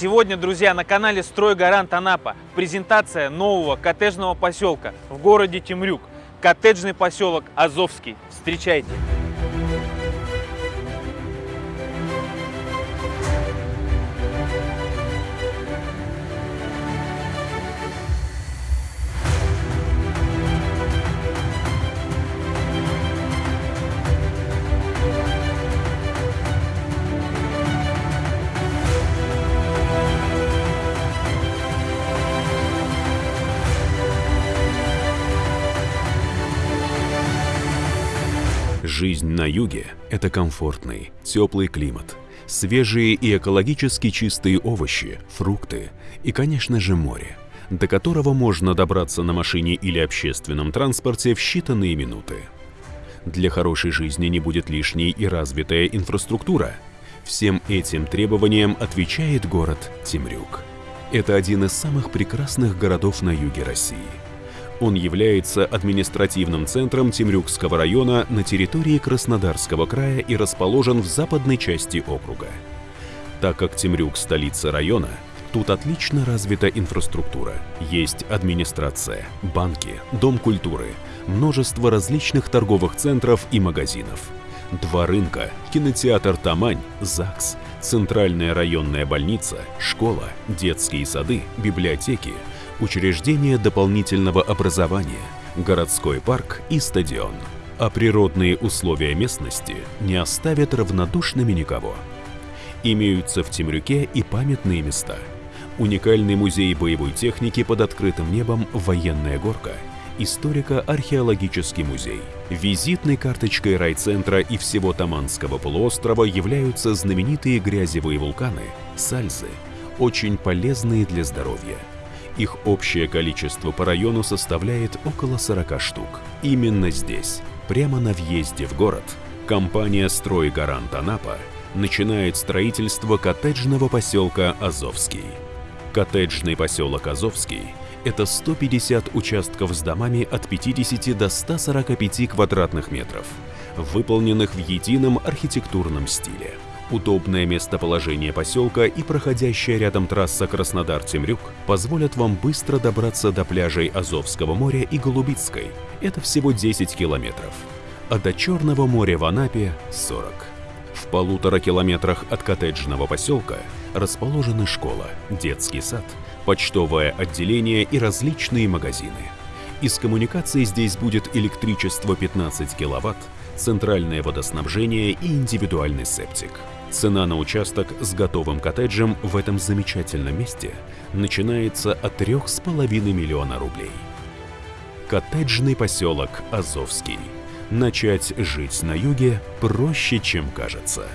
Сегодня, друзья, на канале «Стройгарант Анапа» презентация нового коттеджного поселка в городе Темрюк. Коттеджный поселок Азовский. Встречайте! Жизнь на юге – это комфортный, теплый климат, свежие и экологически чистые овощи, фрукты и, конечно же, море, до которого можно добраться на машине или общественном транспорте в считанные минуты. Для хорошей жизни не будет лишней и развитая инфраструктура. Всем этим требованиям отвечает город Темрюк. Это один из самых прекрасных городов на юге России – он является административным центром Темрюкского района на территории Краснодарского края и расположен в западной части округа. Так как Темрюк – столица района, тут отлично развита инфраструктура. Есть администрация, банки, дом культуры, множество различных торговых центров и магазинов. Два рынка, кинотеатр «Тамань», ЗАГС, центральная районная больница, школа, детские сады, библиотеки – учреждения дополнительного образования, городской парк и стадион. А природные условия местности не оставят равнодушными никого. Имеются в Темрюке и памятные места. Уникальный музей боевой техники под открытым небом «Военная горка», историко-археологический музей. Визитной карточкой райцентра и всего Таманского полуострова являются знаменитые грязевые вулканы – сальзы, очень полезные для здоровья – их общее количество по району составляет около 40 штук. Именно здесь, прямо на въезде в город, компания «Стройгарант Анапа» начинает строительство коттеджного поселка Азовский. Коттеджный поселок Азовский – это 150 участков с домами от 50 до 145 квадратных метров, выполненных в едином архитектурном стиле. Удобное местоположение поселка и проходящая рядом трасса Краснодар-Темрюк позволят вам быстро добраться до пляжей Азовского моря и Голубицкой. Это всего 10 километров. А до Черного моря в Анапе – 40. В полутора километрах от коттеджного поселка расположены школа, детский сад, почтовое отделение и различные магазины. Из коммуникаций здесь будет электричество 15 киловатт, центральное водоснабжение и индивидуальный септик. Цена на участок с готовым коттеджем в этом замечательном месте начинается от 3,5 миллиона рублей. Коттеджный поселок Азовский. Начать жить на юге проще, чем кажется.